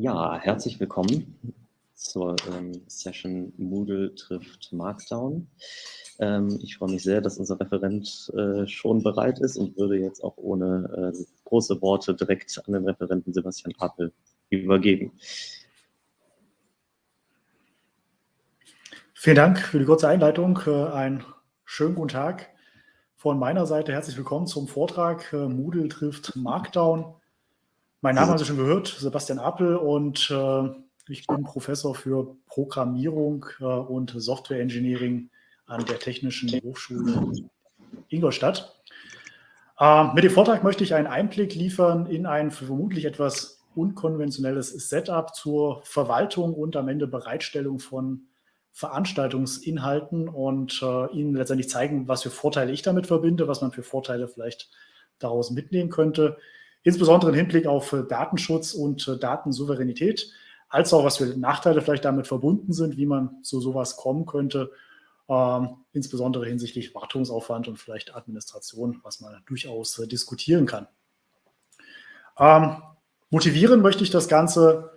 Ja, herzlich willkommen zur ähm, Session Moodle trifft Markdown. Ähm, ich freue mich sehr, dass unser Referent äh, schon bereit ist und würde jetzt auch ohne äh, große Worte direkt an den Referenten Sebastian Appel übergeben. Vielen Dank für die kurze Einleitung. Äh, einen schönen guten Tag. Von meiner Seite herzlich willkommen zum Vortrag äh, Moodle trifft Markdown. Mein Name haben Sie schon gehört, Sebastian Appel und äh, ich bin Professor für Programmierung äh, und Software Engineering an der Technischen Hochschule Ingolstadt. Äh, mit dem Vortrag möchte ich einen Einblick liefern in ein vermutlich etwas unkonventionelles Setup zur Verwaltung und am Ende Bereitstellung von Veranstaltungsinhalten und äh, Ihnen letztendlich zeigen, was für Vorteile ich damit verbinde, was man für Vorteile vielleicht daraus mitnehmen könnte insbesondere im Hinblick auf äh, Datenschutz und äh, Datensouveränität, als auch was für Nachteile vielleicht damit verbunden sind, wie man zu sowas kommen könnte, ähm, insbesondere hinsichtlich Wartungsaufwand und vielleicht Administration, was man durchaus äh, diskutieren kann. Ähm, motivieren möchte ich das Ganze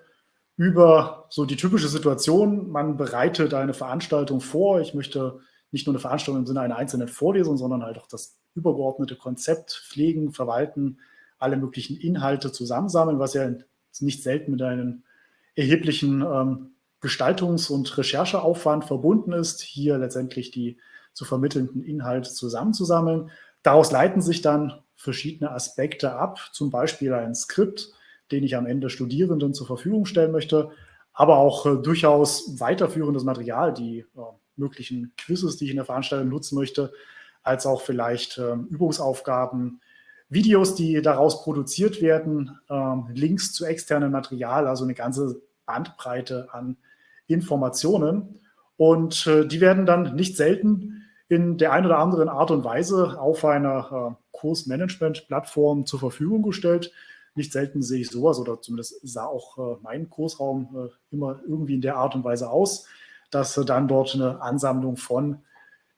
über so die typische Situation, man bereitet eine Veranstaltung vor. Ich möchte nicht nur eine Veranstaltung im Sinne einer einzelnen Vorlesung, sondern halt auch das übergeordnete Konzept pflegen, verwalten, alle möglichen Inhalte zusammensammeln, was ja nicht selten mit einem erheblichen ähm, Gestaltungs- und Rechercheaufwand verbunden ist, hier letztendlich die zu vermittelnden Inhalte zusammenzusammeln. Daraus leiten sich dann verschiedene Aspekte ab, zum Beispiel ein Skript, den ich am Ende Studierenden zur Verfügung stellen möchte, aber auch äh, durchaus weiterführendes Material, die äh, möglichen Quizzes, die ich in der Veranstaltung nutzen möchte, als auch vielleicht äh, Übungsaufgaben, Videos, die daraus produziert werden, ähm, Links zu externem Material, also eine ganze Bandbreite an Informationen. Und äh, die werden dann nicht selten in der einen oder anderen Art und Weise auf einer äh, Kursmanagement-Plattform zur Verfügung gestellt. Nicht selten sehe ich sowas oder zumindest sah auch äh, mein Kursraum äh, immer irgendwie in der Art und Weise aus, dass äh, dann dort eine Ansammlung von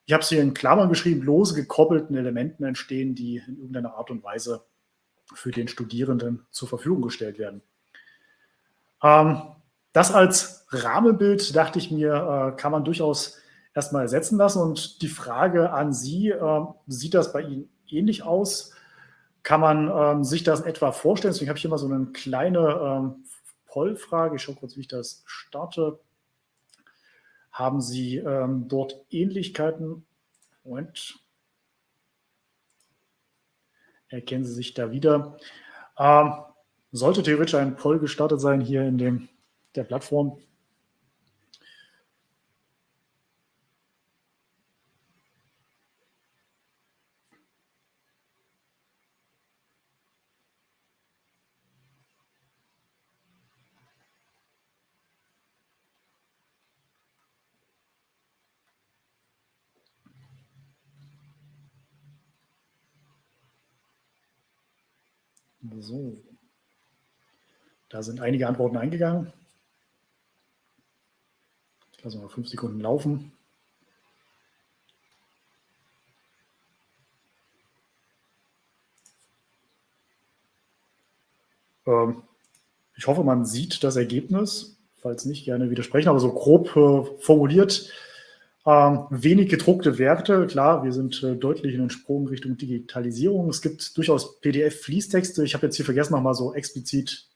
ich habe es hier in Klammern geschrieben, lose gekoppelten Elementen entstehen, die in irgendeiner Art und Weise für den Studierenden zur Verfügung gestellt werden. Ähm, das als Rahmenbild, dachte ich mir, äh, kann man durchaus erstmal ersetzen lassen. Und die Frage an Sie, äh, sieht das bei Ihnen ähnlich aus? Kann man ähm, sich das etwa vorstellen? Deswegen habe ich hier mal so eine kleine ähm, Pollfrage. Ich schaue kurz, wie ich das starte. Haben Sie ähm, dort Ähnlichkeiten? Moment. Erkennen Sie sich da wieder? Ähm, sollte theoretisch ein Poll gestartet sein hier in dem, der Plattform. So. Da sind einige Antworten eingegangen. Ich lasse mal fünf Sekunden laufen. Ähm, ich hoffe, man sieht das Ergebnis. Falls nicht, gerne widersprechen. Aber so grob äh, formuliert ähm, wenig gedruckte Werte, klar, wir sind äh, deutlich in den Sprung Richtung Digitalisierung. Es gibt durchaus PDF-Fließtexte. Ich habe jetzt hier vergessen, nochmal so explizit,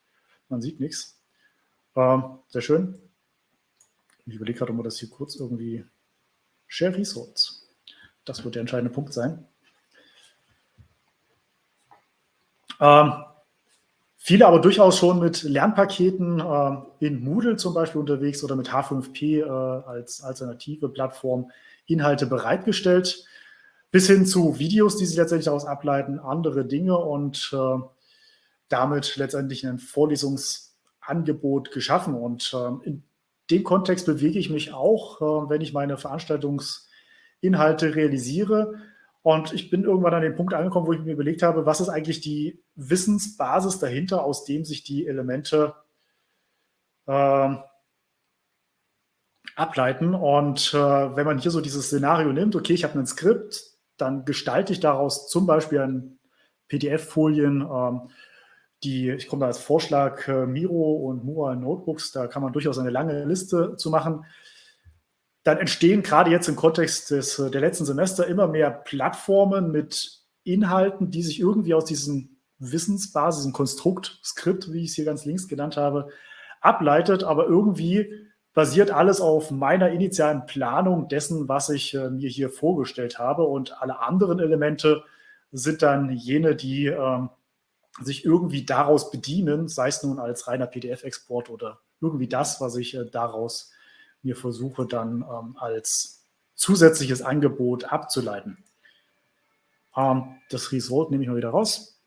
man sieht nichts. Ähm, sehr schön. Ich überlege gerade, ob wir das hier kurz irgendwie Share Resource. Das wird der entscheidende Punkt sein. Ähm, Viele aber durchaus schon mit Lernpaketen äh, in Moodle zum Beispiel unterwegs oder mit H5P äh, als alternative Plattform Inhalte bereitgestellt, bis hin zu Videos, die sich letztendlich daraus ableiten, andere Dinge und äh, damit letztendlich ein Vorlesungsangebot geschaffen. Und äh, in dem Kontext bewege ich mich auch, äh, wenn ich meine Veranstaltungsinhalte realisiere und ich bin irgendwann an den Punkt angekommen, wo ich mir überlegt habe, was ist eigentlich die Wissensbasis dahinter, aus dem sich die Elemente äh, ableiten. Und äh, wenn man hier so dieses Szenario nimmt, okay, ich habe ein Skript, dann gestalte ich daraus zum Beispiel ein PDF-Folien, ähm, die, ich komme da als Vorschlag äh, Miro und Mura Notebooks, da kann man durchaus eine lange Liste zu machen. Dann entstehen gerade jetzt im Kontext des, äh, der letzten Semester immer mehr Plattformen mit Inhalten, die sich irgendwie aus diesem Wissensbasis, diesem Konstrukt, Skript, wie ich es hier ganz links genannt habe, ableitet, aber irgendwie basiert alles auf meiner initialen Planung dessen, was ich äh, mir hier vorgestellt habe und alle anderen Elemente sind dann jene, die äh, sich irgendwie daraus bedienen, sei es nun als reiner PDF-Export oder irgendwie das, was ich äh, daraus mir versuche dann ähm, als zusätzliches Angebot abzuleiten. Ähm, das Result nehme ich mal wieder raus.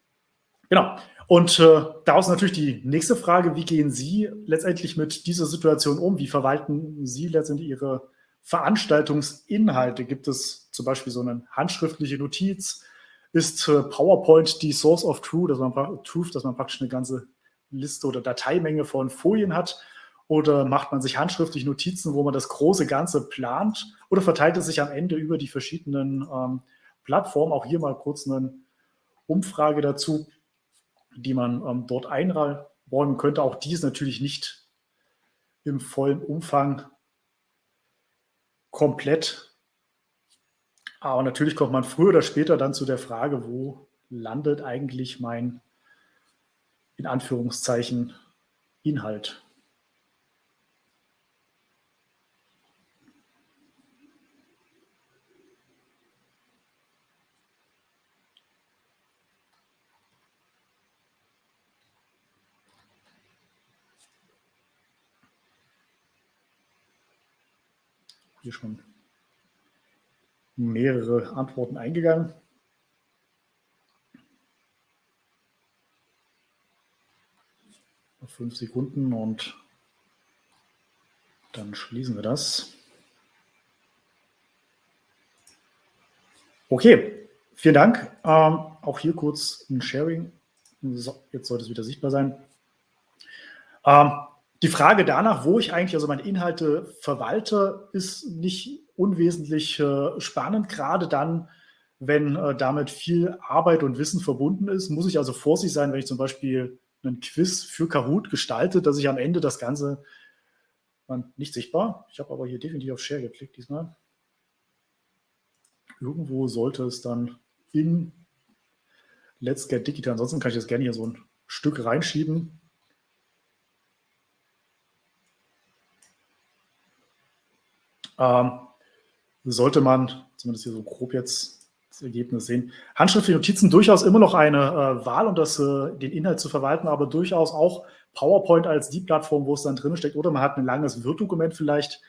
Genau. Und äh, daraus natürlich die nächste Frage, wie gehen Sie letztendlich mit dieser Situation um? Wie verwalten Sie letztendlich Ihre Veranstaltungsinhalte? Gibt es zum Beispiel so eine handschriftliche Notiz? Ist PowerPoint die Source of Truth, dass man, Truth, dass man praktisch eine ganze Liste oder Dateimenge von Folien hat? Oder macht man sich handschriftlich Notizen, wo man das große Ganze plant? Oder verteilt es sich am Ende über die verschiedenen ähm, Plattformen? Auch hier mal kurz eine Umfrage dazu, die man ähm, dort einräumen könnte. Auch die ist natürlich nicht im vollen Umfang komplett aber natürlich kommt man früher oder später dann zu der Frage, wo landet eigentlich mein, in Anführungszeichen, Inhalt. Hier schon mehrere Antworten eingegangen. Fünf Sekunden und dann schließen wir das. Okay, vielen Dank. Ähm, auch hier kurz ein Sharing. So, jetzt sollte es wieder sichtbar sein. Ähm, die Frage danach, wo ich eigentlich also meine Inhalte verwalte, ist nicht unwesentlich äh, spannend, gerade dann, wenn äh, damit viel Arbeit und Wissen verbunden ist, muss ich also vorsichtig sein, wenn ich zum Beispiel einen Quiz für Kahoot gestalte, dass ich am Ende das Ganze nicht sichtbar. Ich habe aber hier definitiv auf Share geklickt diesmal. Irgendwo sollte es dann in Let's Get Digital, ansonsten kann ich das gerne hier so ein Stück reinschieben. Ähm, sollte man, zumindest hier so grob jetzt das Ergebnis sehen, handschriftliche Notizen durchaus immer noch eine äh, Wahl, um das, äh, den Inhalt zu verwalten, aber durchaus auch PowerPoint als die Plattform, wo es dann drin steckt. Oder man hat ein langes Word-Dokument vielleicht,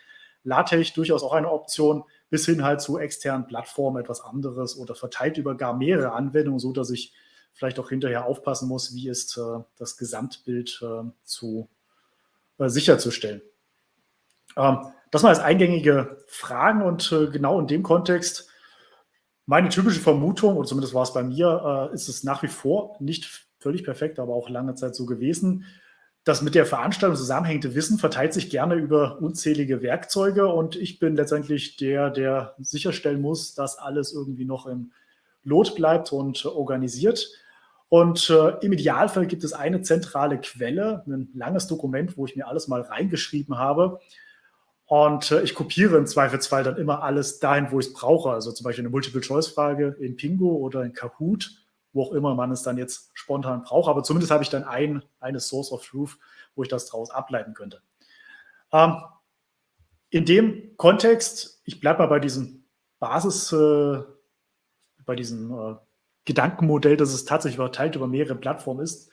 LaTeX durchaus auch eine Option, bis hin halt zu externen Plattformen etwas anderes oder verteilt über gar mehrere Anwendungen, so dass ich vielleicht auch hinterher aufpassen muss, wie ist äh, das Gesamtbild äh, zu äh, sicherzustellen. Ähm, das mal als eingängige Fragen und äh, genau in dem Kontext meine typische Vermutung, und zumindest war es bei mir, äh, ist es nach wie vor nicht völlig perfekt, aber auch lange Zeit so gewesen. Das mit der Veranstaltung zusammenhängende Wissen verteilt sich gerne über unzählige Werkzeuge und ich bin letztendlich der, der sicherstellen muss, dass alles irgendwie noch im Lot bleibt und organisiert. Und äh, im Idealfall gibt es eine zentrale Quelle, ein langes Dokument, wo ich mir alles mal reingeschrieben habe. Und äh, ich kopiere im Zweifelsfall dann immer alles dahin, wo ich es brauche. Also zum Beispiel eine Multiple-Choice-Frage in Pingo oder in Kahoot, wo auch immer man es dann jetzt spontan braucht. Aber zumindest habe ich dann ein, eine Source of Truth, wo ich das daraus ableiten könnte. Ähm, in dem Kontext, ich bleibe mal bei diesem Basis, äh, bei diesem äh, Gedankenmodell, dass es tatsächlich verteilt über mehrere Plattformen ist,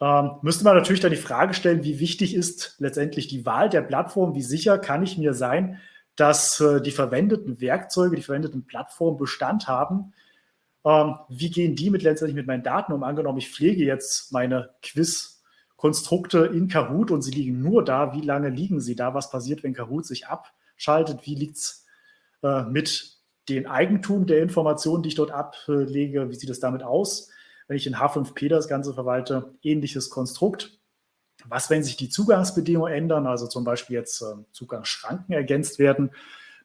ähm, müsste man natürlich dann die Frage stellen, wie wichtig ist letztendlich die Wahl der Plattform? Wie sicher kann ich mir sein, dass äh, die verwendeten Werkzeuge, die verwendeten Plattformen Bestand haben? Ähm, wie gehen die mit letztendlich mit meinen Daten um? Angenommen, ich pflege jetzt meine Quiz-Konstrukte in Kahoot und sie liegen nur da. Wie lange liegen sie da? Was passiert, wenn Kahoot sich abschaltet? Wie liegt es äh, mit dem Eigentum der Informationen, die ich dort ablege? Wie sieht es damit aus? Wenn ich in H5P das Ganze verwalte, ähnliches Konstrukt. Was, wenn sich die Zugangsbedingungen ändern, also zum Beispiel jetzt äh, Zugangsschranken ergänzt werden?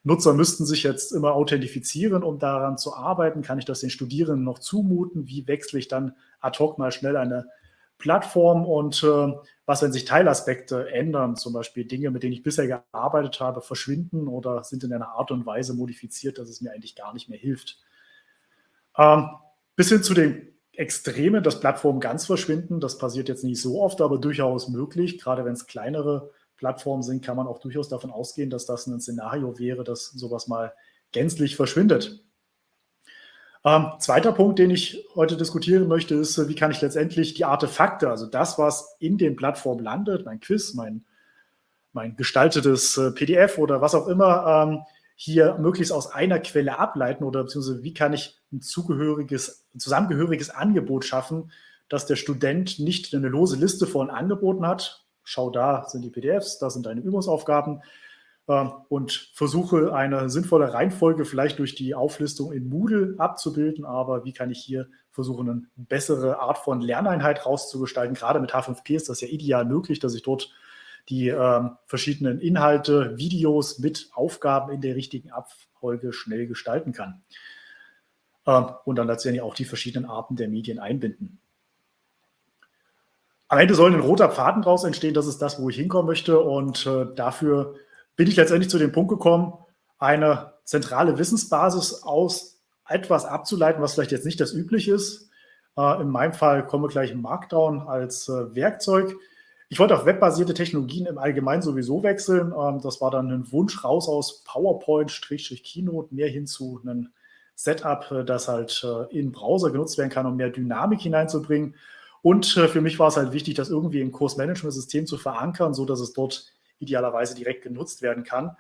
Nutzer müssten sich jetzt immer authentifizieren, um daran zu arbeiten. Kann ich das den Studierenden noch zumuten? Wie wechsle ich dann ad hoc mal schnell eine Plattform und äh, was, wenn sich Teilaspekte ändern, zum Beispiel Dinge, mit denen ich bisher gearbeitet habe, verschwinden oder sind in einer Art und Weise modifiziert, dass es mir eigentlich gar nicht mehr hilft. Ähm, bis hin zu den Extremen, dass Plattformen ganz verschwinden, das passiert jetzt nicht so oft, aber durchaus möglich. Gerade wenn es kleinere Plattformen sind, kann man auch durchaus davon ausgehen, dass das ein Szenario wäre, dass sowas mal gänzlich verschwindet. Ähm, zweiter Punkt, den ich heute diskutieren möchte, ist, wie kann ich letztendlich die Artefakte, also das, was in den Plattformen landet, mein Quiz, mein, mein gestaltetes äh, PDF oder was auch immer, ähm, hier möglichst aus einer Quelle ableiten oder beziehungsweise wie kann ich ein zugehöriges, zusammengehöriges Angebot schaffen, dass der Student nicht eine lose Liste von Angeboten hat. Schau, da sind die PDFs, da sind deine Übungsaufgaben, ähm, und versuche eine sinnvolle Reihenfolge vielleicht durch die Auflistung in Moodle abzubilden. Aber wie kann ich hier versuchen, eine bessere Art von Lerneinheit rauszugestalten? Gerade mit H5P ist das ja ideal möglich, dass ich dort die äh, verschiedenen Inhalte, Videos mit Aufgaben in der richtigen Abfolge schnell gestalten kann. Äh, und dann letztendlich auch die verschiedenen Arten der Medien einbinden. Am Ende soll ein roter Faden daraus entstehen, das ist das, wo ich hinkommen möchte. Und äh, dafür bin ich letztendlich zu dem Punkt gekommen, eine zentrale Wissensbasis aus etwas abzuleiten, was vielleicht jetzt nicht das übliche ist. Äh, in meinem Fall kommen wir gleich Markdown als äh, Werkzeug. Ich wollte auf webbasierte Technologien im Allgemeinen sowieso wechseln. Ähm, das war dann ein Wunsch raus aus PowerPoint-Keynote, mehr hin zu einem Setup, äh, das halt äh, in Browser genutzt werden kann, um mehr Dynamik hineinzubringen. Und äh, für mich war es halt wichtig, das irgendwie im Kursmanagement-System zu verankern, so dass es dort idealerweise direkt genutzt werden kann.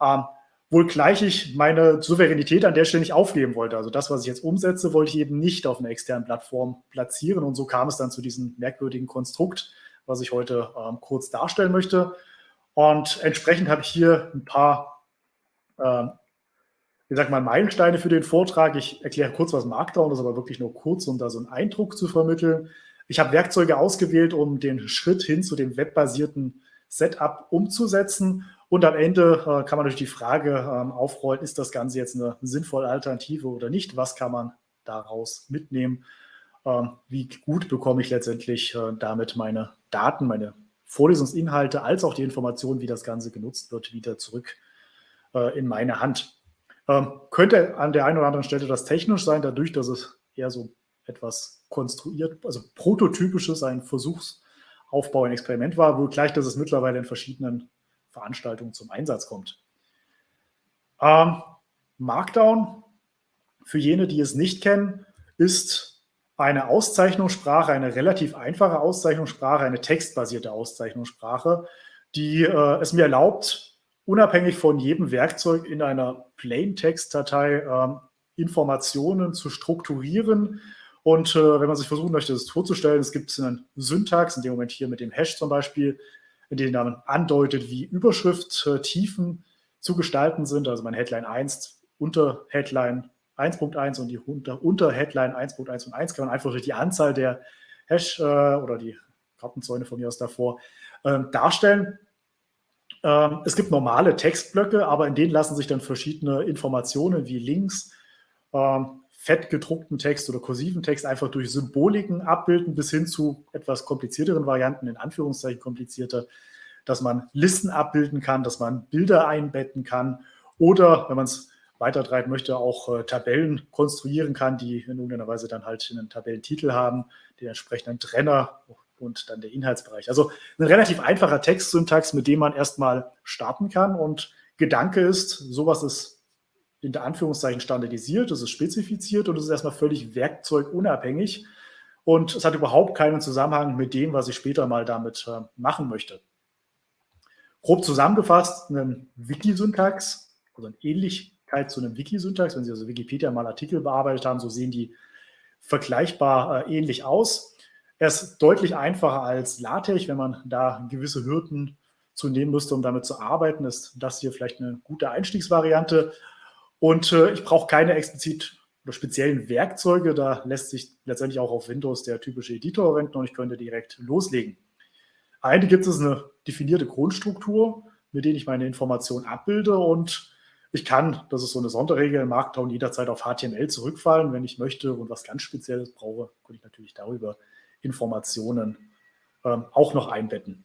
Ähm, wohl gleich ich meine Souveränität an der Stelle nicht aufgeben wollte. Also das, was ich jetzt umsetze, wollte ich eben nicht auf einer externen Plattform platzieren. Und so kam es dann zu diesem merkwürdigen Konstrukt, was ich heute ähm, kurz darstellen möchte. Und entsprechend habe ich hier ein paar, ähm, wie sagt man, Meilensteine für den Vortrag. Ich erkläre kurz, was Markdown ist, aber wirklich nur kurz, um da so einen Eindruck zu vermitteln. Ich habe Werkzeuge ausgewählt, um den Schritt hin zu dem webbasierten Setup umzusetzen. Und am Ende äh, kann man natürlich die Frage ähm, aufrollen, ist das Ganze jetzt eine sinnvolle Alternative oder nicht? Was kann man daraus mitnehmen? Ähm, wie gut bekomme ich letztendlich äh, damit meine Daten, meine Vorlesungsinhalte, als auch die Informationen, wie das Ganze genutzt wird, wieder zurück äh, in meine Hand? Ähm, könnte an der einen oder anderen Stelle das technisch sein, dadurch, dass es eher so etwas konstruiert, also prototypisches, ein Versuchs- Aufbau ein Experiment war, gleich, dass es mittlerweile in verschiedenen Veranstaltungen zum Einsatz kommt. Ähm, Markdown, für jene, die es nicht kennen, ist eine Auszeichnungssprache, eine relativ einfache Auszeichnungssprache, eine textbasierte Auszeichnungssprache, die äh, es mir erlaubt, unabhängig von jedem Werkzeug in einer Plain-Text-Datei äh, Informationen zu strukturieren, und äh, wenn man sich versuchen möchte, das vorzustellen, es gibt einen Syntax, in dem Moment hier mit dem Hash zum Beispiel, in dem man andeutet, wie Überschrifttiefen zu gestalten sind. Also mein Headline 1 unter Headline 1.1 und die unter, unter Headline 1.1 und 1 kann man einfach durch die Anzahl der Hash äh, oder die Kartenzäune von mir aus davor äh, darstellen. Ähm, es gibt normale Textblöcke, aber in denen lassen sich dann verschiedene Informationen wie Links, ähm, fett gedruckten Text oder kursiven Text einfach durch Symboliken abbilden, bis hin zu etwas komplizierteren Varianten, in Anführungszeichen komplizierter, dass man Listen abbilden kann, dass man Bilder einbetten kann oder, wenn man es weitertreiben möchte, auch äh, Tabellen konstruieren kann, die in irgendeiner Weise dann halt einen Tabellentitel haben, den entsprechenden Trenner und dann der Inhaltsbereich. Also ein relativ einfacher Textsyntax, mit dem man erstmal starten kann und Gedanke ist, sowas ist in Anführungszeichen standardisiert, es ist spezifiziert und es ist erstmal völlig werkzeugunabhängig und es hat überhaupt keinen Zusammenhang mit dem, was ich später mal damit äh, machen möchte. Grob zusammengefasst, ein Wikisyntax, also eine Ähnlichkeit zu einem Wikisyntax, wenn Sie also Wikipedia mal Artikel bearbeitet haben, so sehen die vergleichbar äh, ähnlich aus. Er ist deutlich einfacher als LaTeX, wenn man da gewisse Hürden zu nehmen müsste, um damit zu arbeiten, ist das hier vielleicht eine gute Einstiegsvariante. Und äh, ich brauche keine explizit oder speziellen Werkzeuge. Da lässt sich letztendlich auch auf Windows der typische Editor verwenden und ich könnte direkt loslegen. Eine gibt es eine definierte Grundstruktur, mit der ich meine Informationen abbilde und ich kann, das ist so eine Sonderregel im Markdown, jederzeit auf HTML zurückfallen, wenn ich möchte und was ganz Spezielles brauche, könnte ich natürlich darüber Informationen ähm, auch noch einbetten.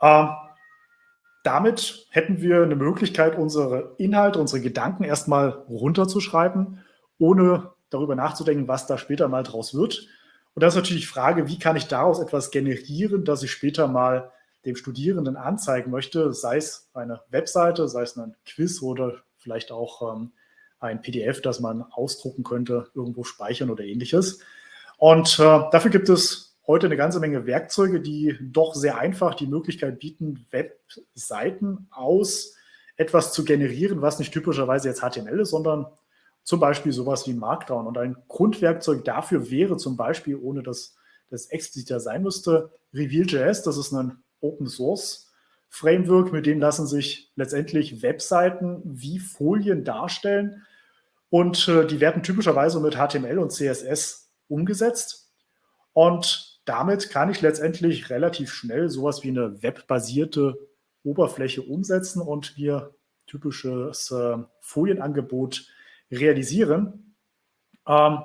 Ähm, damit hätten wir eine Möglichkeit, unsere Inhalte, unsere Gedanken erstmal runterzuschreiben, ohne darüber nachzudenken, was da später mal draus wird. Und das ist natürlich die Frage, wie kann ich daraus etwas generieren, das ich später mal dem Studierenden anzeigen möchte, sei es eine Webseite, sei es ein Quiz oder vielleicht auch ähm, ein PDF, das man ausdrucken könnte, irgendwo speichern oder ähnliches. Und äh, dafür gibt es heute eine ganze Menge Werkzeuge, die doch sehr einfach die Möglichkeit bieten, Webseiten aus etwas zu generieren, was nicht typischerweise jetzt HTML ist, sondern zum Beispiel sowas wie Markdown. Und ein Grundwerkzeug dafür wäre zum Beispiel, ohne dass das expliziter sein müsste, Reveal.js. Das ist ein Open Source Framework, mit dem lassen sich letztendlich Webseiten wie Folien darstellen. Und äh, die werden typischerweise mit HTML und CSS umgesetzt. Und damit kann ich letztendlich relativ schnell sowas wie eine webbasierte Oberfläche umsetzen und mir typisches äh, Folienangebot realisieren. Ähm,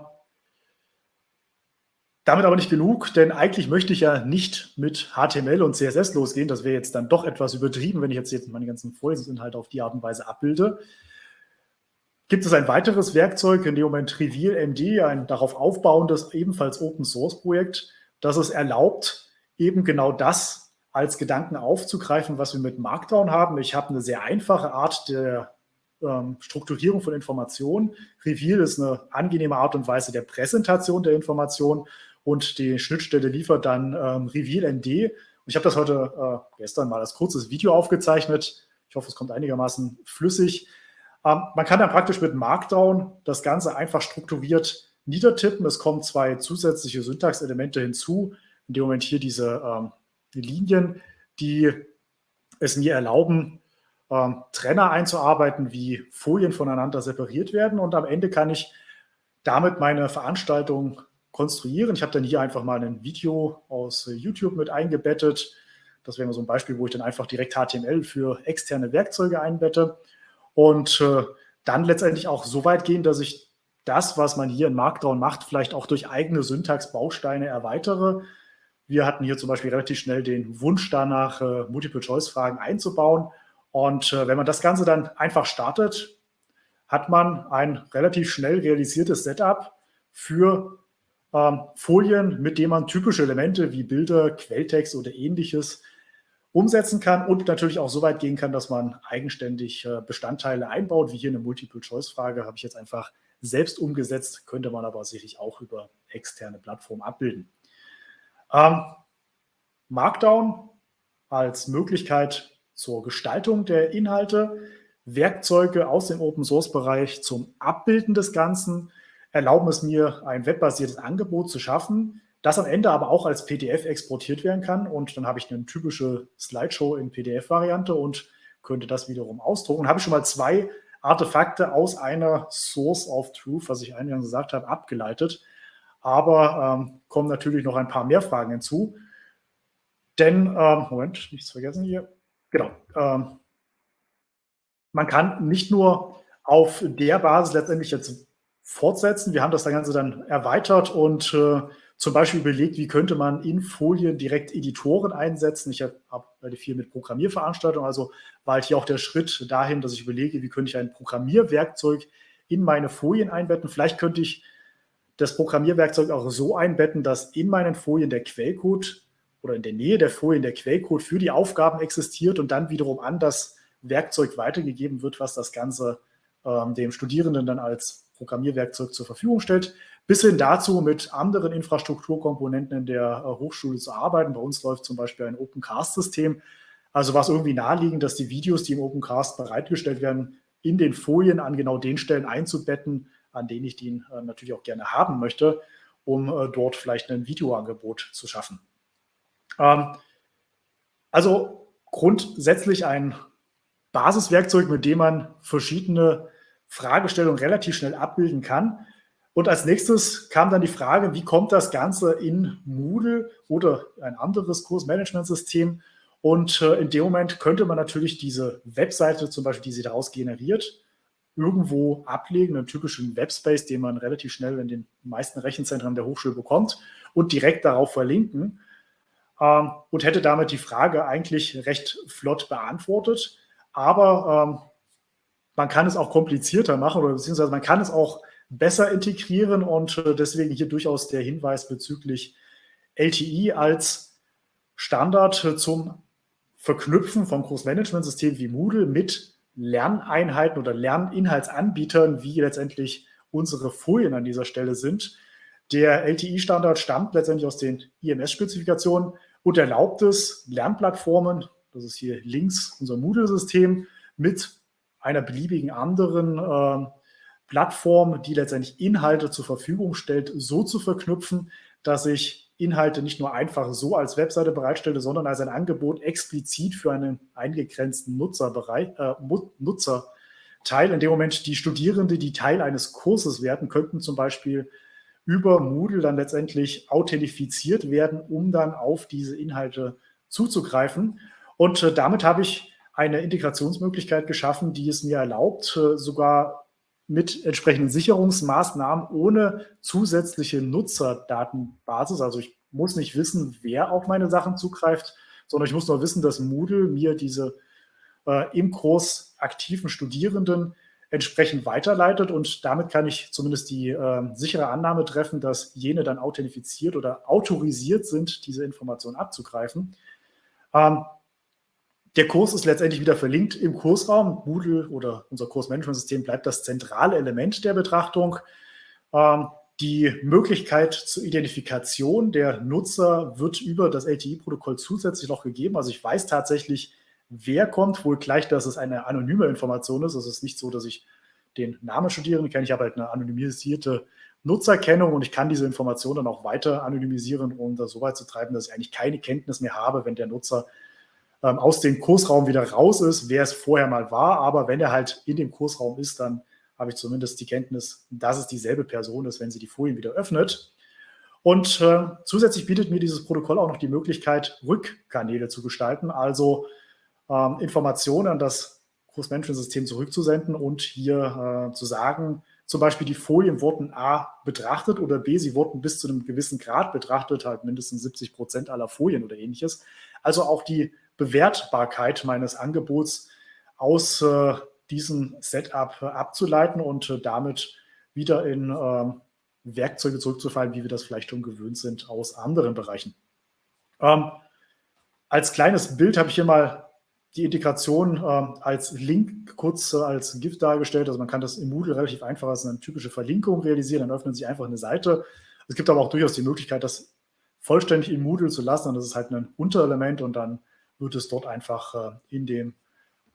damit aber nicht genug, denn eigentlich möchte ich ja nicht mit HTML und CSS losgehen. Das wäre jetzt dann doch etwas übertrieben, wenn ich jetzt, jetzt meine ganzen Vorlesungsinhalte auf die Art und Weise abbilde. Gibt es ein weiteres Werkzeug, in dem Moment Reveal MD, ein darauf aufbauendes, ebenfalls Open Source Projekt, das es erlaubt, eben genau das als Gedanken aufzugreifen, was wir mit Markdown haben. Ich habe eine sehr einfache Art der ähm, Strukturierung von Informationen. Reveal ist eine angenehme Art und Weise der Präsentation der Informationen und die Schnittstelle liefert dann ähm, Reveal ND. Und ich habe das heute äh, gestern mal als kurzes Video aufgezeichnet. Ich hoffe, es kommt einigermaßen flüssig. Ähm, man kann dann praktisch mit Markdown das Ganze einfach strukturiert niedertippen. Es kommen zwei zusätzliche Syntaxelemente hinzu. In dem Moment hier diese ähm, Linien, die es mir erlauben, ähm, Trenner einzuarbeiten, wie Folien voneinander separiert werden. Und am Ende kann ich damit meine Veranstaltung konstruieren. Ich habe dann hier einfach mal ein Video aus YouTube mit eingebettet. Das wäre so ein Beispiel, wo ich dann einfach direkt HTML für externe Werkzeuge einbette und äh, dann letztendlich auch so weit gehen, dass ich das, was man hier in Markdown macht, vielleicht auch durch eigene Syntax-Bausteine erweitere. Wir hatten hier zum Beispiel relativ schnell den Wunsch danach, äh, Multiple-Choice-Fragen einzubauen. Und äh, wenn man das Ganze dann einfach startet, hat man ein relativ schnell realisiertes Setup für ähm, Folien, mit denen man typische Elemente wie Bilder, Quelltext oder ähnliches umsetzen kann und natürlich auch so weit gehen kann, dass man eigenständig äh, Bestandteile einbaut, wie hier eine Multiple-Choice-Frage, habe ich jetzt einfach selbst umgesetzt, könnte man aber sicherlich auch über externe Plattformen abbilden. Ähm, Markdown als Möglichkeit zur Gestaltung der Inhalte, Werkzeuge aus dem Open-Source-Bereich zum Abbilden des Ganzen, erlauben es mir, ein webbasiertes Angebot zu schaffen, das am Ende aber auch als PDF exportiert werden kann. Und dann habe ich eine typische Slideshow in PDF-Variante und könnte das wiederum ausdrucken. Und habe ich schon mal zwei Artefakte aus einer Source of Truth, was ich eingangs gesagt habe, abgeleitet. Aber ähm, kommen natürlich noch ein paar mehr Fragen hinzu. Denn, ähm, Moment, nichts vergessen hier. Genau. Ähm, man kann nicht nur auf der Basis letztendlich jetzt fortsetzen. Wir haben das Ganze dann erweitert und äh, zum Beispiel überlegt, wie könnte man in Folien direkt Editoren einsetzen. Ich habe hab viel mit Programmierveranstaltungen, also war halt hier auch der Schritt dahin, dass ich überlege, wie könnte ich ein Programmierwerkzeug in meine Folien einbetten. Vielleicht könnte ich das Programmierwerkzeug auch so einbetten, dass in meinen Folien der Quellcode oder in der Nähe der Folien der Quellcode für die Aufgaben existiert und dann wiederum an das Werkzeug weitergegeben wird, was das Ganze ähm, dem Studierenden dann als Programmierwerkzeug zur Verfügung stellt, bis hin dazu mit anderen Infrastrukturkomponenten in der äh, Hochschule zu arbeiten. Bei uns läuft zum Beispiel ein Opencast-System. Also war es irgendwie naheliegend, dass die Videos, die im Opencast bereitgestellt werden, in den Folien an genau den Stellen einzubetten, an denen ich die äh, natürlich auch gerne haben möchte, um äh, dort vielleicht ein Videoangebot zu schaffen. Ähm, also grundsätzlich ein Basiswerkzeug, mit dem man verschiedene Fragestellung relativ schnell abbilden kann. Und als nächstes kam dann die Frage, wie kommt das Ganze in Moodle oder ein anderes Kursmanagementsystem? Und äh, in dem Moment könnte man natürlich diese Webseite zum Beispiel, die sie daraus generiert, irgendwo ablegen, einen typischen Webspace, den man relativ schnell in den meisten Rechenzentren der Hochschule bekommt und direkt darauf verlinken ähm, und hätte damit die Frage eigentlich recht flott beantwortet. Aber ähm, man kann es auch komplizierter machen oder beziehungsweise man kann es auch besser integrieren und äh, deswegen hier durchaus der Hinweis bezüglich LTI als Standard äh, zum Verknüpfen von Kursmanagementsystemen wie Moodle mit Lerneinheiten oder Lerninhaltsanbietern, wie letztendlich unsere Folien an dieser Stelle sind. Der LTI-Standard stammt letztendlich aus den IMS-Spezifikationen und erlaubt es, Lernplattformen, das ist hier links unser Moodle-System, mit einer beliebigen anderen äh, Plattform, die letztendlich Inhalte zur Verfügung stellt, so zu verknüpfen, dass ich Inhalte nicht nur einfach so als Webseite bereitstelle, sondern als ein Angebot explizit für einen eingegrenzten Nutzerbereich, äh, Nutzerteil. In dem Moment die Studierende, die Teil eines Kurses werden, könnten zum Beispiel über Moodle dann letztendlich authentifiziert werden, um dann auf diese Inhalte zuzugreifen. Und äh, damit habe ich eine Integrationsmöglichkeit geschaffen, die es mir erlaubt, äh, sogar mit entsprechenden Sicherungsmaßnahmen ohne zusätzliche Nutzerdatenbasis. Also ich muss nicht wissen, wer auf meine Sachen zugreift, sondern ich muss nur wissen, dass Moodle mir diese äh, im Kurs aktiven Studierenden entsprechend weiterleitet und damit kann ich zumindest die äh, sichere Annahme treffen, dass jene dann authentifiziert oder autorisiert sind, diese Information abzugreifen. Ähm, der Kurs ist letztendlich wieder verlinkt im Kursraum. Moodle oder unser Kursmanagementsystem bleibt das zentrale Element der Betrachtung. Ähm, die Möglichkeit zur Identifikation der Nutzer wird über das LTI-Protokoll zusätzlich noch gegeben. Also ich weiß tatsächlich, wer kommt, wohl gleich, dass es eine anonyme Information ist. Es ist nicht so, dass ich den Namen Studierenden kenne. Ich habe halt eine anonymisierte Nutzerkennung und ich kann diese Information dann auch weiter anonymisieren, um das so weit zu treiben, dass ich eigentlich keine Kenntnis mehr habe, wenn der Nutzer ähm, aus dem Kursraum wieder raus ist, wer es vorher mal war. Aber wenn er halt in dem Kursraum ist, dann habe ich zumindest die Kenntnis, dass es dieselbe Person ist, wenn sie die Folien wieder öffnet. Und äh, zusätzlich bietet mir dieses Protokoll auch noch die Möglichkeit, Rückkanäle zu gestalten, also ähm, Informationen an das Kursmanagement-System zurückzusenden und hier äh, zu sagen, zum Beispiel die Folien wurden A betrachtet oder B, sie wurden bis zu einem gewissen Grad betrachtet, halt mindestens 70 Prozent aller Folien oder ähnliches. Also auch die Bewertbarkeit meines Angebots aus äh, diesem Setup abzuleiten und äh, damit wieder in äh, Werkzeuge zurückzufallen, wie wir das vielleicht schon gewöhnt sind aus anderen Bereichen. Ähm, als kleines Bild habe ich hier mal die Integration äh, als Link kurz äh, als GIF dargestellt. Also man kann das im Moodle relativ einfach als eine typische Verlinkung realisieren. Dann öffnet sich einfach eine Seite. Es gibt aber auch durchaus die Möglichkeit, das vollständig in Moodle zu lassen. Und das ist halt ein Unterelement und dann wird es dort einfach äh, in den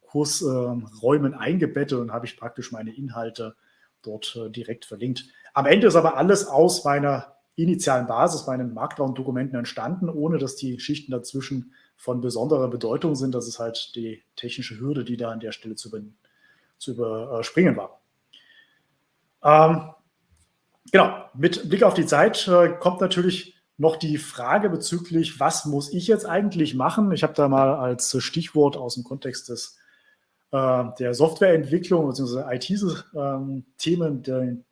Kursräumen eingebettet und habe ich praktisch meine Inhalte dort äh, direkt verlinkt. Am Ende ist aber alles aus meiner initialen Basis, meinen Markdown-Dokumenten entstanden, ohne dass die Schichten dazwischen von besonderer Bedeutung sind. Das ist halt die technische Hürde, die da an der Stelle zu, über, zu überspringen war. Ähm, genau, mit Blick auf die Zeit äh, kommt natürlich noch die Frage bezüglich, was muss ich jetzt eigentlich machen? Ich habe da mal als Stichwort aus dem Kontext des, äh, der Softwareentwicklung bzw. IT-Themen ähm,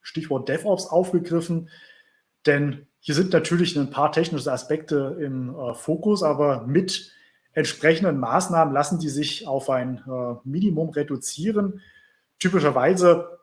Stichwort DevOps aufgegriffen. Denn hier sind natürlich ein paar technische Aspekte im äh, Fokus, aber mit entsprechenden Maßnahmen lassen die sich auf ein äh, Minimum reduzieren. Typischerweise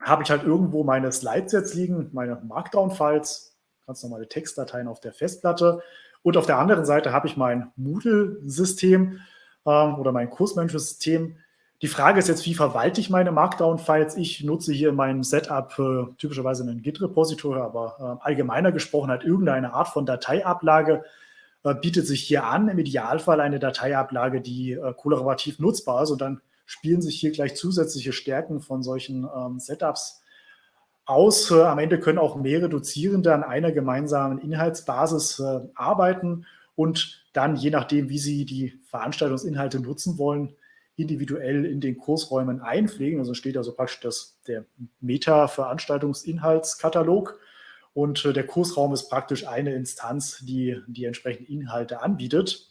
habe ich halt irgendwo meine Slides jetzt liegen, meine Markdown-Files, ganz normale Textdateien auf der Festplatte. Und auf der anderen Seite habe ich mein Moodle-System ähm, oder mein Kursmanagement-System. Die Frage ist jetzt, wie verwalte ich meine Markdown-Files? Ich nutze hier in meinem Setup äh, typischerweise einen Git-Repository, aber äh, allgemeiner gesprochen hat irgendeine Art von Dateiablage äh, bietet sich hier an. Im Idealfall eine Dateiablage, die äh, kollaborativ nutzbar ist und dann spielen sich hier gleich zusätzliche Stärken von solchen ähm, Setups aus. Äh, am Ende können auch mehrere Dozierende an einer gemeinsamen Inhaltsbasis äh, arbeiten und dann, je nachdem, wie sie die Veranstaltungsinhalte nutzen wollen, individuell in den Kursräumen einpflegen. Also steht also praktisch das, der Meta-Veranstaltungsinhaltskatalog und äh, der Kursraum ist praktisch eine Instanz, die die entsprechenden Inhalte anbietet.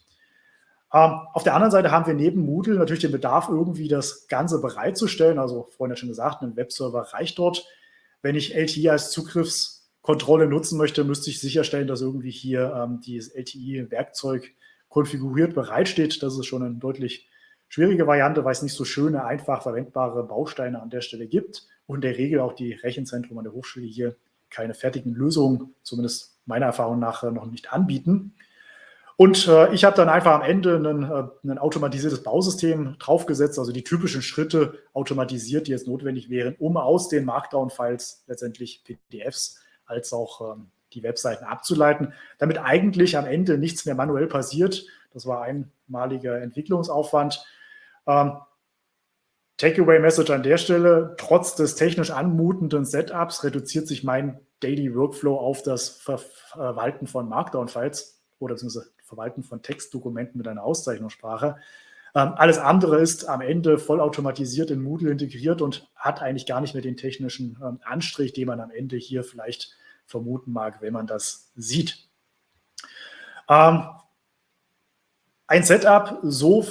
Ähm, auf der anderen Seite haben wir neben Moodle natürlich den Bedarf, irgendwie das Ganze bereitzustellen. Also vorhin ja schon gesagt, ein Webserver reicht dort. Wenn ich LTE als Zugriffskontrolle nutzen möchte, müsste ich sicherstellen, dass irgendwie hier ähm, dieses LTE-Werkzeug konfiguriert bereitsteht. Das ist schon eine deutlich schwierige Variante, weil es nicht so schöne, einfach verwendbare Bausteine an der Stelle gibt und in der Regel auch die Rechenzentren an der Hochschule hier keine fertigen Lösungen, zumindest meiner Erfahrung nach, noch nicht anbieten. Und äh, ich habe dann einfach am Ende ein, äh, ein automatisiertes Bausystem draufgesetzt, also die typischen Schritte automatisiert, die jetzt notwendig wären, um aus den Markdown-Files letztendlich PDFs als auch ähm, die Webseiten abzuleiten, damit eigentlich am Ende nichts mehr manuell passiert. Das war einmaliger Entwicklungsaufwand. Ähm, Takeaway-Message an der Stelle, trotz des technisch anmutenden Setups reduziert sich mein Daily Workflow auf das Verwalten von Markdown-Files oder beziehungsweise Verwalten von Textdokumenten mit einer Auszeichnungssprache. Ähm, alles andere ist am Ende vollautomatisiert in Moodle integriert und hat eigentlich gar nicht mehr den technischen ähm, Anstrich, den man am Ende hier vielleicht vermuten mag, wenn man das sieht. Ähm, ein Setup so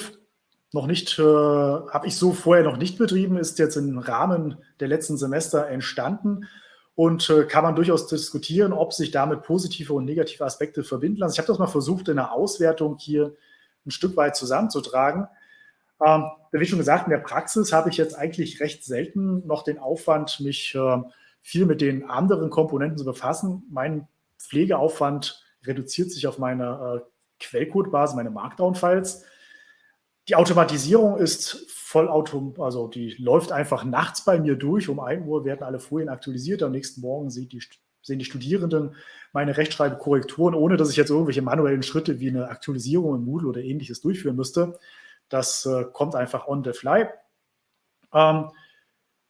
noch nicht, äh, habe ich so vorher noch nicht betrieben, ist jetzt im Rahmen der letzten Semester entstanden und äh, kann man durchaus diskutieren, ob sich damit positive und negative Aspekte verbinden lassen. Ich habe das mal versucht, in der Auswertung hier ein Stück weit zusammenzutragen. Ähm, wie schon gesagt, in der Praxis habe ich jetzt eigentlich recht selten noch den Aufwand, mich äh, viel mit den anderen Komponenten zu befassen. Mein Pflegeaufwand reduziert sich auf meine äh, Quellcode-Basis, meine Markdown-Files. Die Automatisierung ist vollautom, also die läuft einfach nachts bei mir durch. Um 1 Uhr werden alle Folien aktualisiert. Am nächsten Morgen sieht die, sehen die Studierenden meine Rechtschreibkorrekturen, ohne dass ich jetzt irgendwelche manuellen Schritte wie eine Aktualisierung in Moodle oder ähnliches durchführen müsste. Das äh, kommt einfach on the fly. Ähm,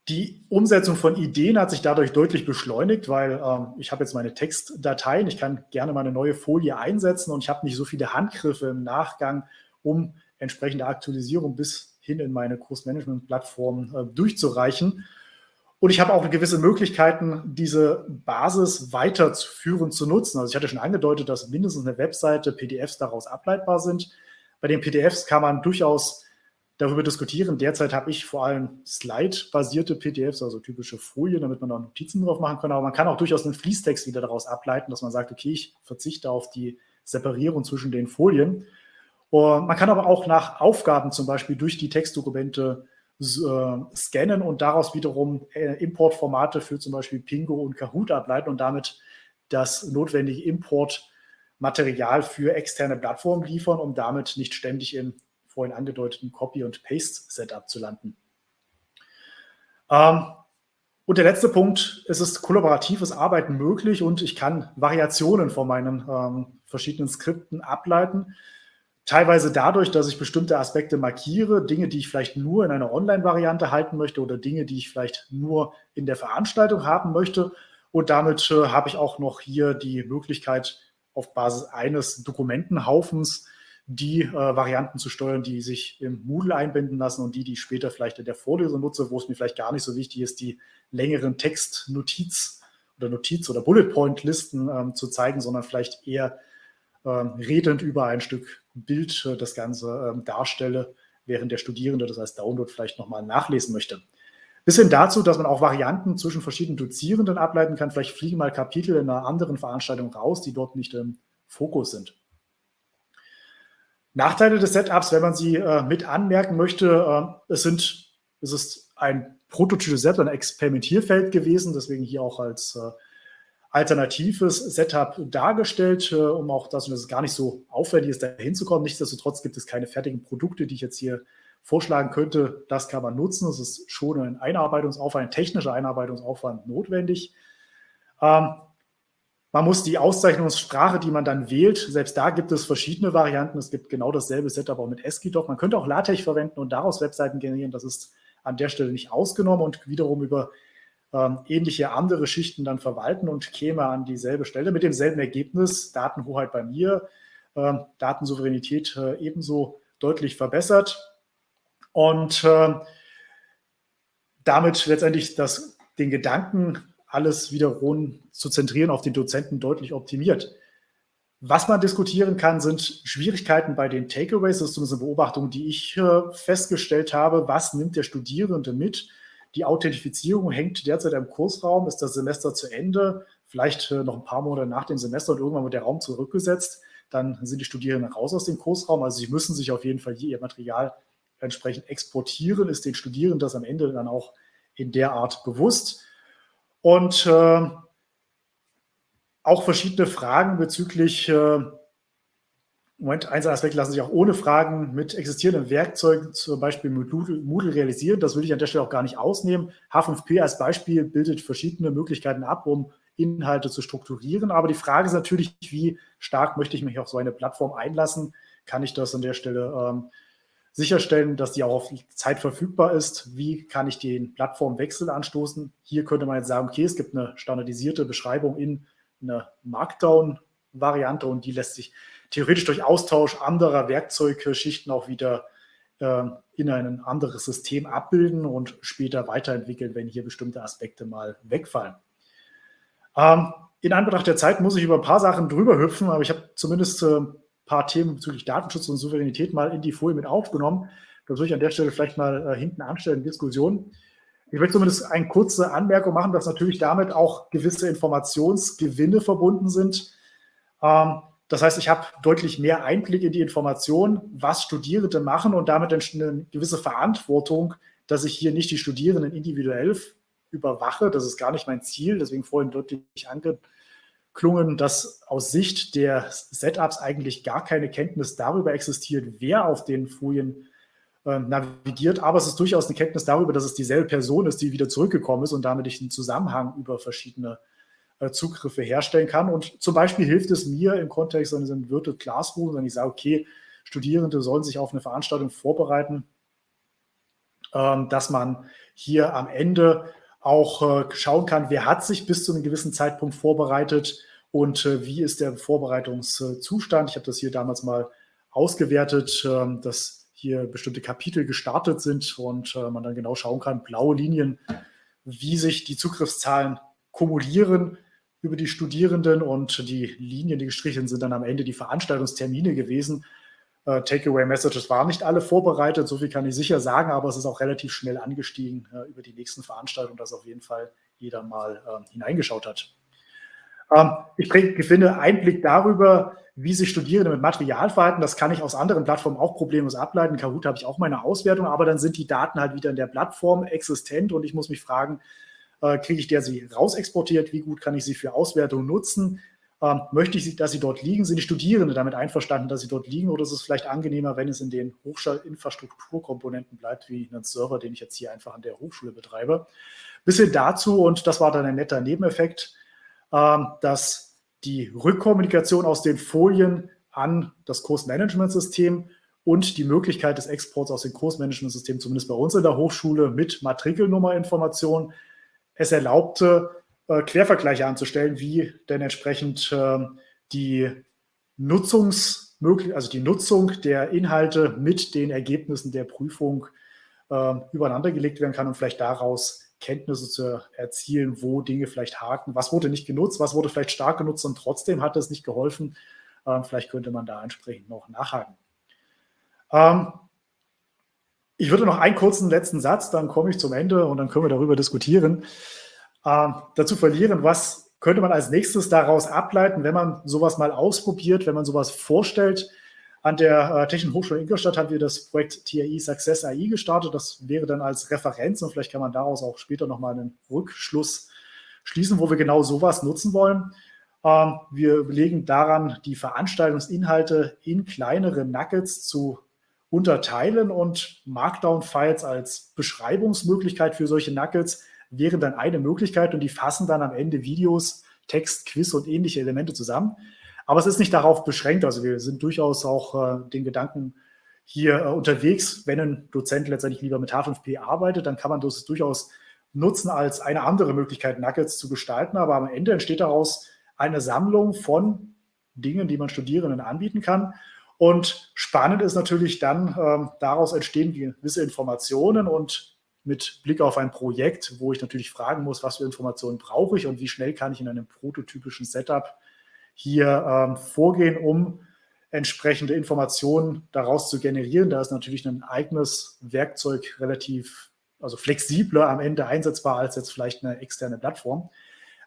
die Umsetzung von Ideen hat sich dadurch deutlich beschleunigt, weil ähm, ich habe jetzt meine Textdateien, ich kann gerne mal eine neue Folie einsetzen und ich habe nicht so viele Handgriffe im Nachgang, um entsprechende Aktualisierung bis hin in meine Kursmanagement-Plattform äh, durchzureichen. Und ich habe auch gewisse Möglichkeiten, diese Basis weiterzuführen, zu nutzen. Also ich hatte schon angedeutet, dass mindestens eine Webseite PDFs daraus ableitbar sind. Bei den PDFs kann man durchaus darüber diskutieren. Derzeit habe ich vor allem Slide-basierte PDFs, also typische Folien, damit man da Notizen drauf machen kann. Aber man kann auch durchaus einen Fließtext wieder daraus ableiten, dass man sagt, okay, ich verzichte auf die Separierung zwischen den Folien man kann aber auch nach Aufgaben zum Beispiel durch die Textdokumente äh, scannen und daraus wiederum äh, Importformate für zum Beispiel Pingo und Kahoot ableiten und damit das notwendige Importmaterial für externe Plattformen liefern, um damit nicht ständig im vorhin angedeuteten Copy- und Paste-Setup zu landen. Ähm, und der letzte Punkt, es ist kollaboratives Arbeiten möglich und ich kann Variationen von meinen ähm, verschiedenen Skripten ableiten. Teilweise dadurch, dass ich bestimmte Aspekte markiere, Dinge, die ich vielleicht nur in einer Online-Variante halten möchte oder Dinge, die ich vielleicht nur in der Veranstaltung haben möchte. Und damit äh, habe ich auch noch hier die Möglichkeit, auf Basis eines Dokumentenhaufens die äh, Varianten zu steuern, die sich im Moodle einbinden lassen und die, die ich später vielleicht in der Vorlesung nutze, wo es mir vielleicht gar nicht so wichtig ist, die längeren Textnotiz oder Notiz- oder Bullet-Point-Listen ähm, zu zeigen, sondern vielleicht eher redend über ein Stück Bild äh, das Ganze ähm, darstelle, während der Studierende das als Download vielleicht nochmal nachlesen möchte. Bis hin dazu, dass man auch Varianten zwischen verschiedenen Dozierenden ableiten kann. Vielleicht fliegen mal Kapitel in einer anderen Veranstaltung raus, die dort nicht im Fokus sind. Nachteile des Setups, wenn man sie äh, mit anmerken möchte, äh, es, sind, es ist ein prototypes Setup, ein Experimentierfeld gewesen, deswegen hier auch als äh, alternatives Setup dargestellt, äh, um auch das, und das ist gar nicht so aufwendig ist, da hinzukommen. Nichtsdestotrotz gibt es keine fertigen Produkte, die ich jetzt hier vorschlagen könnte. Das kann man nutzen. Es ist schon ein Einarbeitungsaufwand, ein technischer Einarbeitungsaufwand notwendig. Ähm, man muss die Auszeichnungssprache, die man dann wählt, selbst da gibt es verschiedene Varianten. Es gibt genau dasselbe Setup auch mit ASCII-Doc. Man könnte auch LaTeX verwenden und daraus Webseiten generieren. Das ist an der Stelle nicht ausgenommen und wiederum über ähm, ähnliche andere Schichten dann verwalten und käme an dieselbe Stelle mit demselben Ergebnis, Datenhoheit bei mir, äh, Datensouveränität äh, ebenso deutlich verbessert und äh, damit letztendlich das, den Gedanken, alles wiederum zu zentrieren auf den Dozenten deutlich optimiert. Was man diskutieren kann, sind Schwierigkeiten bei den Takeaways. Das ist zumindest eine Beobachtung, die ich äh, festgestellt habe. Was nimmt der Studierende mit? Die Authentifizierung hängt derzeit im Kursraum. Ist das Semester zu Ende? Vielleicht äh, noch ein paar Monate nach dem Semester und irgendwann wird der Raum zurückgesetzt. Dann sind die Studierenden raus aus dem Kursraum. Also sie müssen sich auf jeden Fall ihr Material entsprechend exportieren. Ist den Studierenden das am Ende dann auch in der Art bewusst? Und äh, auch verschiedene Fragen bezüglich, äh, Moment, ein Aspekt lassen sich auch ohne Fragen mit existierenden Werkzeugen, zum Beispiel mit Moodle realisieren. Das will ich an der Stelle auch gar nicht ausnehmen. H5P als Beispiel bildet verschiedene Möglichkeiten ab, um Inhalte zu strukturieren. Aber die Frage ist natürlich, wie stark möchte ich mich auf so eine Plattform einlassen? Kann ich das an der Stelle ähm, sicherstellen, dass die auch auf Zeit verfügbar ist? Wie kann ich den Plattformwechsel anstoßen? Hier könnte man jetzt sagen, okay, es gibt eine standardisierte Beschreibung in eine Markdown-Variante und die lässt sich theoretisch durch Austausch anderer Werkzeugschichten auch wieder äh, in ein anderes System abbilden und später weiterentwickeln, wenn hier bestimmte Aspekte mal wegfallen. Ähm, in Anbetracht der Zeit muss ich über ein paar Sachen drüber hüpfen, aber ich habe zumindest äh, ein paar Themen bezüglich Datenschutz und Souveränität mal in die Folie mit aufgenommen. Das würde ich an der Stelle vielleicht mal äh, hinten anstellen, Diskussion. Ich möchte zumindest eine kurze Anmerkung machen, dass natürlich damit auch gewisse Informationsgewinne verbunden sind. Ähm, das heißt, ich habe deutlich mehr Einblick in die Information, was Studierende machen und damit eine gewisse Verantwortung, dass ich hier nicht die Studierenden individuell überwache. Das ist gar nicht mein Ziel. Deswegen vorhin deutlich angeklungen, dass aus Sicht der Setups eigentlich gar keine Kenntnis darüber existiert, wer auf den Folien äh, navigiert. Aber es ist durchaus eine Kenntnis darüber, dass es dieselbe Person ist, die wieder zurückgekommen ist und damit ich einen Zusammenhang über verschiedene Zugriffe herstellen kann. Und zum Beispiel hilft es mir im Kontext eines Virtual Classroom, wenn ich sage, okay, Studierende sollen sich auf eine Veranstaltung vorbereiten, ähm, dass man hier am Ende auch äh, schauen kann, wer hat sich bis zu einem gewissen Zeitpunkt vorbereitet und wie ist der Vorbereitungszustand. Ich habe das hier damals mal ausgewertet. Ähm, das hier bestimmte Kapitel gestartet sind und äh, man dann genau schauen kann, blaue Linien, wie sich die Zugriffszahlen kumulieren über die Studierenden und die Linien, die gestrichen sind, dann am Ende die Veranstaltungstermine gewesen. Äh, Takeaway-Messages waren nicht alle vorbereitet, so viel kann ich sicher sagen, aber es ist auch relativ schnell angestiegen äh, über die nächsten Veranstaltungen, dass auf jeden Fall jeder mal äh, hineingeschaut hat. Ähm, ich finde Einblick darüber, wie sich Studierende mit Material verhalten. Das kann ich aus anderen Plattformen auch problemlos ableiten. Kahoot habe ich auch meine Auswertung, aber dann sind die Daten halt wieder in der Plattform existent und ich muss mich fragen, äh, kriege ich der sie rausexportiert? Wie gut kann ich sie für Auswertung nutzen? Ähm, möchte ich, dass sie dort liegen? Sind die Studierenden damit einverstanden, dass sie dort liegen? Oder ist es vielleicht angenehmer, wenn es in den Hochschulinfrastrukturkomponenten bleibt, wie einen Server, den ich jetzt hier einfach an der Hochschule betreibe? Bisschen dazu, und das war dann ein netter Nebeneffekt, ähm, dass die Rückkommunikation aus den Folien an das Kursmanagementsystem und die Möglichkeit des Exports aus dem Kursmanagementsystem, zumindest bei uns in der Hochschule, mit Matrikelnummerinformation, es erlaubte, äh, Quervergleiche anzustellen, wie denn entsprechend ähm, die Nutzungsmöglichkeit, also die Nutzung der Inhalte mit den Ergebnissen der Prüfung ähm, übereinander gelegt werden kann und vielleicht daraus Kenntnisse zu erzielen, wo Dinge vielleicht haken. Was wurde nicht genutzt, was wurde vielleicht stark genutzt und trotzdem hat es nicht geholfen. Ähm, vielleicht könnte man da entsprechend noch nachhaken. Ich würde noch einen kurzen letzten Satz, dann komme ich zum Ende und dann können wir darüber diskutieren. Ähm, dazu verlieren, was könnte man als nächstes daraus ableiten, wenn man sowas mal ausprobiert, wenn man sowas vorstellt, an der äh, Technischen Hochschule Ingolstadt haben wir das Projekt TAI Success AI gestartet. Das wäre dann als Referenz und vielleicht kann man daraus auch später nochmal einen Rückschluss schließen, wo wir genau sowas nutzen wollen. Ähm, wir überlegen daran, die Veranstaltungsinhalte in kleinere Nuggets zu unterteilen und Markdown-Files als Beschreibungsmöglichkeit für solche Nuggets wäre dann eine Möglichkeit und die fassen dann am Ende Videos, Text, Quiz und ähnliche Elemente zusammen. Aber es ist nicht darauf beschränkt. Also wir sind durchaus auch äh, den Gedanken hier äh, unterwegs. Wenn ein Dozent letztendlich lieber mit H5P arbeitet, dann kann man das durchaus nutzen als eine andere Möglichkeit, Nuggets zu gestalten. Aber am Ende entsteht daraus eine Sammlung von Dingen, die man Studierenden anbieten kann. Und spannend ist natürlich dann, ähm, daraus entstehen gewisse Informationen und mit Blick auf ein Projekt, wo ich natürlich fragen muss, was für Informationen brauche ich und wie schnell kann ich in einem prototypischen Setup hier ähm, vorgehen, um entsprechende Informationen daraus zu generieren. Da ist natürlich ein eigenes Werkzeug relativ, also flexibler am Ende einsetzbar als jetzt vielleicht eine externe Plattform.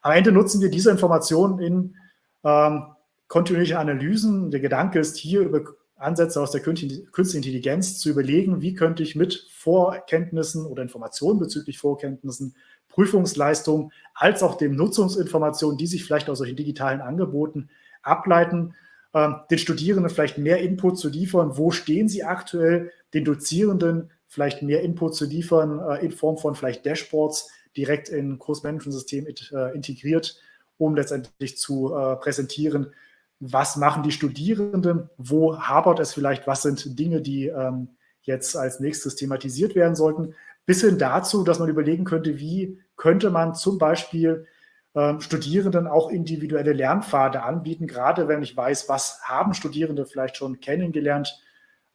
Am Ende nutzen wir diese Informationen in ähm, kontinuierliche Analysen. Der Gedanke ist hier über Ansätze aus der künstlichen Intelligenz zu überlegen, wie könnte ich mit Vorkenntnissen oder Informationen bezüglich Vorkenntnissen, Prüfungsleistungen als auch den Nutzungsinformationen, die sich vielleicht aus solchen digitalen Angeboten ableiten, ähm, den Studierenden vielleicht mehr Input zu liefern, wo stehen sie aktuell, den Dozierenden vielleicht mehr Input zu liefern äh, in Form von vielleicht Dashboards direkt in Kursmanagementsystem äh, integriert, um letztendlich zu äh, präsentieren, was machen die Studierenden, wo hapert es vielleicht, was sind Dinge, die ähm, jetzt als nächstes thematisiert werden sollten, bis hin dazu, dass man überlegen könnte, wie könnte man zum Beispiel ähm, Studierenden auch individuelle Lernpfade anbieten, gerade wenn ich weiß, was haben Studierende vielleicht schon kennengelernt,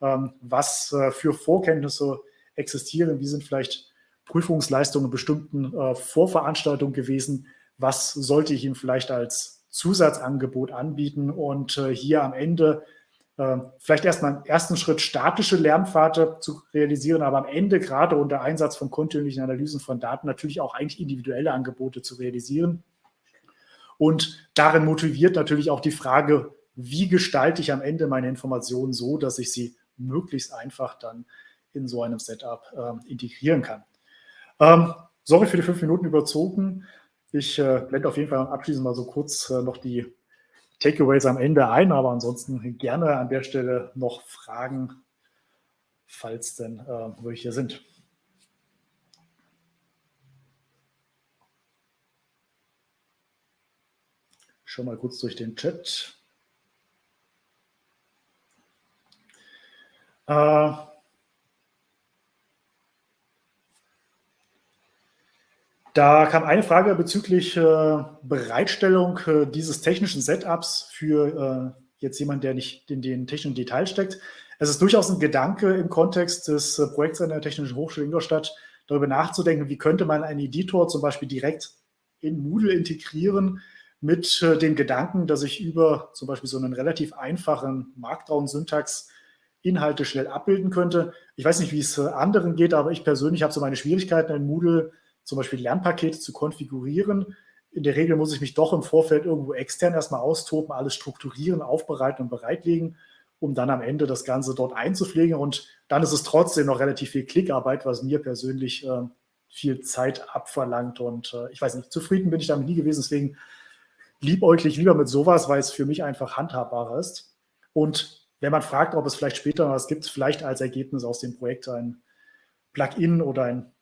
ähm, was äh, für Vorkenntnisse existieren, wie sind vielleicht Prüfungsleistungen bestimmten äh, Vorveranstaltungen gewesen, was sollte ich ihnen vielleicht als Zusatzangebot anbieten und äh, hier am Ende vielleicht erstmal im ersten Schritt statische Lernpfade zu realisieren, aber am Ende gerade unter Einsatz von kontinuierlichen Analysen von Daten natürlich auch eigentlich individuelle Angebote zu realisieren. Und darin motiviert natürlich auch die Frage, wie gestalte ich am Ende meine Informationen so, dass ich sie möglichst einfach dann in so einem Setup äh, integrieren kann. Ähm, sorry für die fünf Minuten überzogen. Ich äh, blende auf jeden Fall abschließend mal so kurz äh, noch die Takeaways am Ende ein, aber ansonsten gerne an der Stelle noch Fragen, falls denn äh, welche sind. Schon mal kurz durch den Chat. Äh, Da kam eine Frage bezüglich äh, Bereitstellung äh, dieses technischen Setups für äh, jetzt jemand, der nicht in den technischen Detail steckt. Es ist durchaus ein Gedanke im Kontext des äh, Projekts an der Technischen Hochschule Ingolstadt, darüber nachzudenken, wie könnte man einen Editor zum Beispiel direkt in Moodle integrieren, mit äh, dem Gedanken, dass ich über zum Beispiel so einen relativ einfachen Markdown-Syntax Inhalte schnell abbilden könnte. Ich weiß nicht, wie es äh, anderen geht, aber ich persönlich habe so meine Schwierigkeiten in Moodle zum Beispiel Lernpakete zu konfigurieren. In der Regel muss ich mich doch im Vorfeld irgendwo extern erstmal austoben, alles strukturieren, aufbereiten und bereitlegen, um dann am Ende das Ganze dort einzupflegen. Und dann ist es trotzdem noch relativ viel Klickarbeit, was mir persönlich äh, viel Zeit abverlangt. Und äh, ich weiß nicht, zufrieden bin ich damit nie gewesen. Deswegen liebäuglich lieber mit sowas, weil es für mich einfach handhabbarer ist. Und wenn man fragt, ob es vielleicht später was gibt, vielleicht als Ergebnis aus dem Projekt ein Plugin oder ein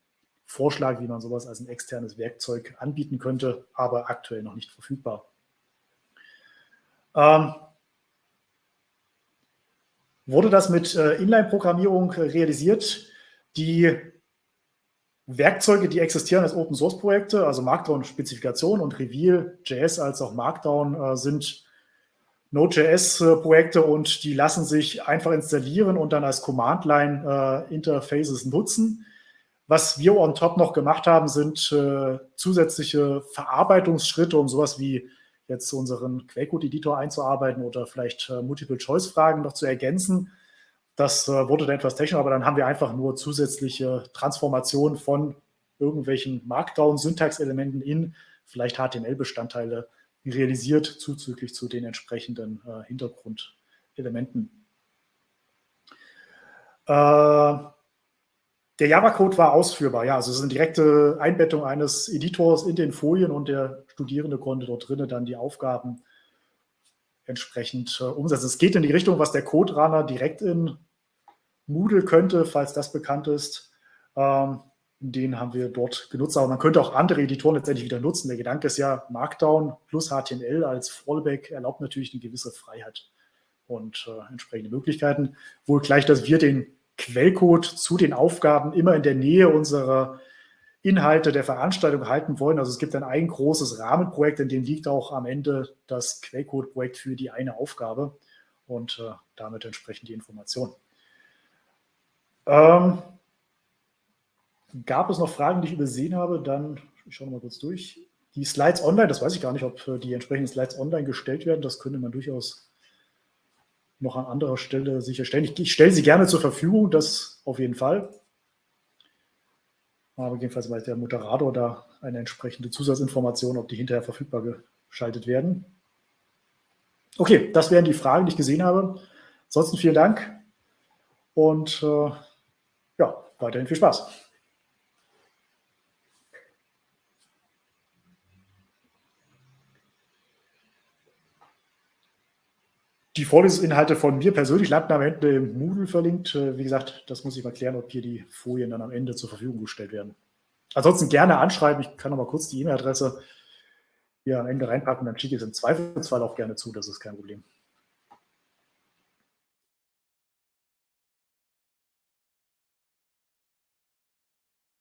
Vorschlag, wie man sowas als ein externes Werkzeug anbieten könnte, aber aktuell noch nicht verfügbar. Ähm, wurde das mit äh, Inline-Programmierung äh, realisiert? Die Werkzeuge, die existieren als Open-Source-Projekte, also Markdown-Spezifikation und Reveal.js als auch Markdown äh, sind Node.js-Projekte und die lassen sich einfach installieren und dann als Command-Line-Interfaces nutzen. Was wir on top noch gemacht haben, sind äh, zusätzliche Verarbeitungsschritte, um sowas wie jetzt unseren Quellcode-Editor einzuarbeiten oder vielleicht äh, Multiple-Choice-Fragen noch zu ergänzen. Das äh, wurde dann etwas technisch, aber dann haben wir einfach nur zusätzliche Transformationen von irgendwelchen Markdown-Syntax-Elementen in vielleicht HTML-Bestandteile realisiert, zuzüglich zu den entsprechenden äh, Hintergrundelementen. Äh, der Java-Code war ausführbar, ja. Also es ist eine direkte Einbettung eines Editors in den Folien und der Studierende konnte dort drinnen dann die Aufgaben entsprechend äh, umsetzen. Es geht in die Richtung, was der Code-Runner direkt in Moodle könnte, falls das bekannt ist. Ähm, den haben wir dort genutzt. Aber man könnte auch andere Editoren letztendlich wieder nutzen. Der Gedanke ist ja, Markdown plus HTML als Fallback erlaubt natürlich eine gewisse Freiheit und äh, entsprechende Möglichkeiten. Wohl gleich, dass wir den Quellcode zu den Aufgaben immer in der Nähe unserer Inhalte der Veranstaltung halten wollen. Also es gibt dann ein großes Rahmenprojekt, in dem liegt auch am Ende das Quellcode-Projekt für die eine Aufgabe und äh, damit entsprechend die Information. Ähm, gab es noch Fragen, die ich übersehen habe? Dann ich schaue mal kurz durch. die Slides online, das weiß ich gar nicht, ob äh, die entsprechenden Slides online gestellt werden. Das könnte man durchaus noch an anderer Stelle sicherstellen. Ich, ich stelle sie gerne zur Verfügung, das auf jeden Fall. Aber jedenfalls weiß der Moderator da eine entsprechende Zusatzinformation, ob die hinterher verfügbar geschaltet werden. Okay, das wären die Fragen, die ich gesehen habe. Ansonsten vielen Dank und äh, ja, weiterhin viel Spaß. Die Vorlesungsinhalte von mir persönlich landen am Ende im Moodle verlinkt. Äh, wie gesagt, das muss ich mal klären, ob hier die Folien dann am Ende zur Verfügung gestellt werden. Ansonsten gerne anschreiben. Ich kann noch mal kurz die E-Mail-Adresse hier am Ende reinpacken, dann schicke ich es im Zweifelsfall auch gerne zu. Das ist kein Problem.